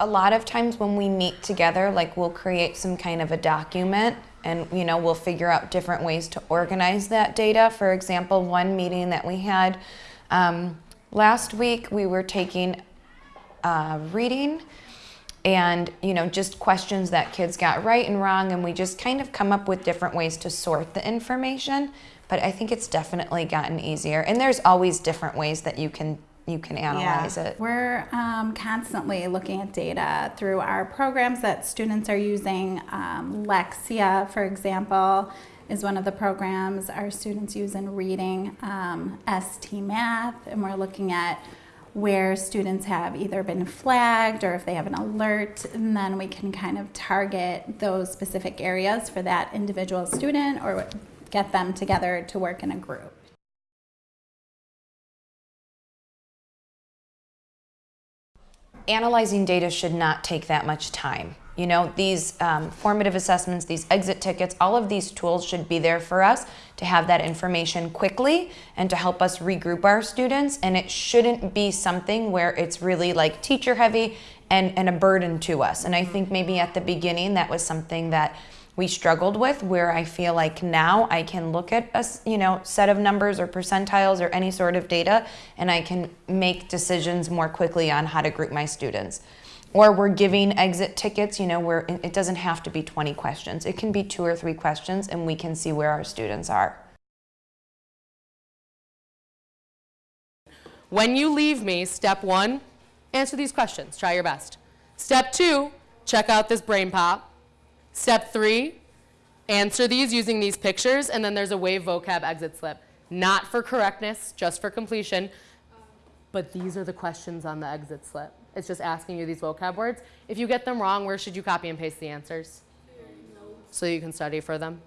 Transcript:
a lot of times when we meet together, like we'll create some kind of a document and you know we'll figure out different ways to organize that data. For example, one meeting that we had um, last week, we were taking uh, reading and you know just questions that kids got right and wrong and we just kind of come up with different ways to sort the information but i think it's definitely gotten easier and there's always different ways that you can you can analyze yeah. it We're um, constantly looking at data through our programs that students are using. Um, Lexia, for example, is one of the programs our students use in reading. Um, ST Math, and we're looking at where students have either been flagged or if they have an alert, and then we can kind of target those specific areas for that individual student or get them together to work in a group. Analyzing data should not take that much time. You know, these um, formative assessments, these exit tickets, all of these tools should be there for us to have that information quickly and to help us regroup our students. And it shouldn't be something where it's really like teacher heavy and, and a burden to us. And I think maybe at the beginning that was something that we struggled with where I feel like now I can look at a you know set of numbers or percentiles or any sort of data and I can make decisions more quickly on how to group my students. Or we're giving exit tickets, you know, where it doesn't have to be 20 questions. It can be two or three questions and we can see where our students are. When you leave me, step one, answer these questions. Try your best. Step two, check out this BrainPOP. Step three, answer these using these pictures, and then there's a wave vocab exit slip. Not for correctness, just for completion, but these are the questions on the exit slip. It's just asking you these vocab words. If you get them wrong, where should you copy and paste the answers? So you can study for them.